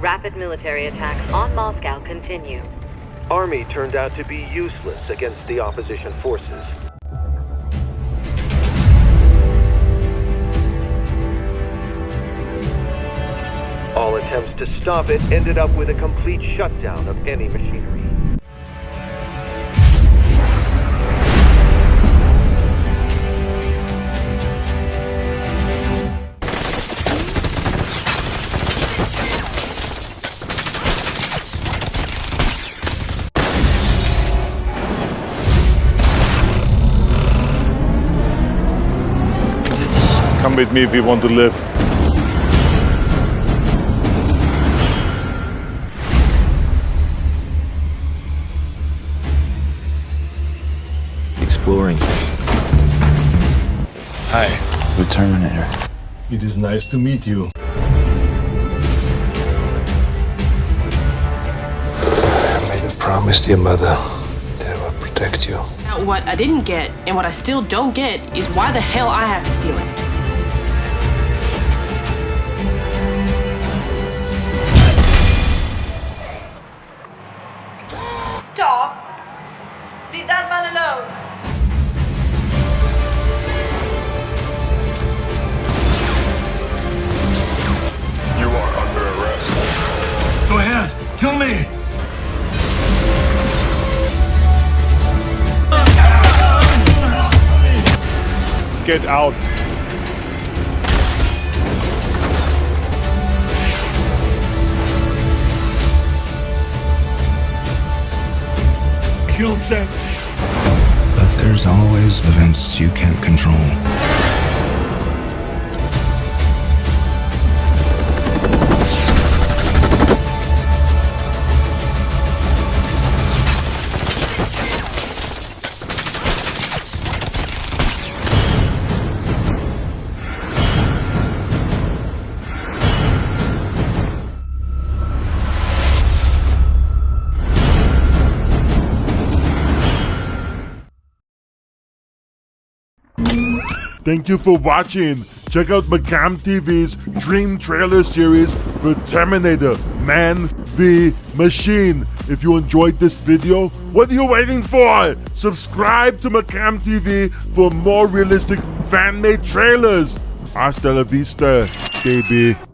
rapid military attacks on Moscow continue. Army turned out to be useless against the opposition forces. All attempts to stop it ended up with a complete shutdown of any machinery. Come with me if you want to live. Exploring. Hi. We're Terminator. It is nice to meet you. I made a promise to your mother that I will protect you. Now, what I didn't get, and what I still don't get, is why the hell I have to steal it. Get out. Kill them! But there's always events you can't control. Thank you for watching. Check out Macam TV's Dream Trailer series for Terminator Man v Machine. If you enjoyed this video, what are you waiting for? Subscribe to Macam TV for more realistic fan-made trailers. Hasta la vista, baby.